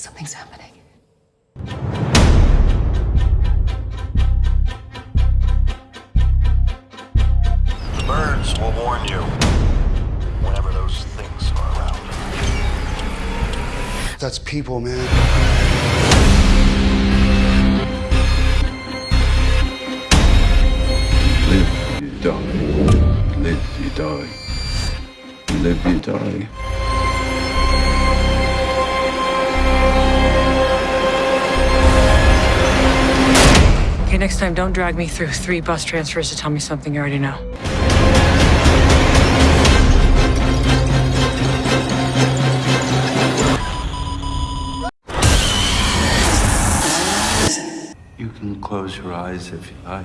Something's happening. The birds will warn you whenever those things are around. That's people, man. Live, you die. Live, you die. Live, you die. Next time, don't drag me through three bus transfers to tell me something you already know. You can close your eyes if you like.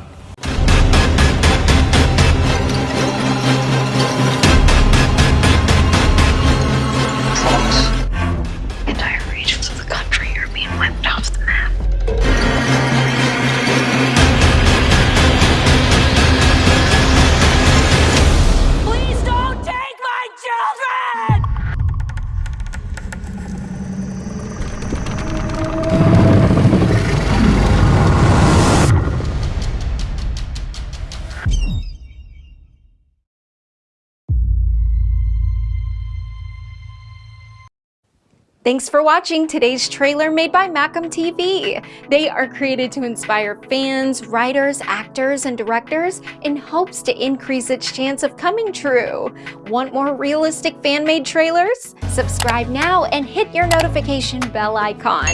Thanks for watching today's trailer made by Macam TV. They are created to inspire fans, writers, actors, and directors in hopes to increase its chance of coming true. Want more realistic fan-made trailers? Subscribe now and hit your notification bell icon.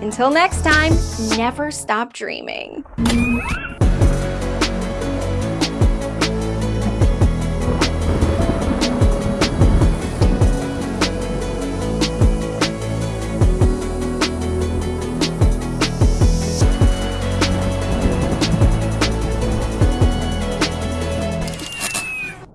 Until next time, never stop dreaming.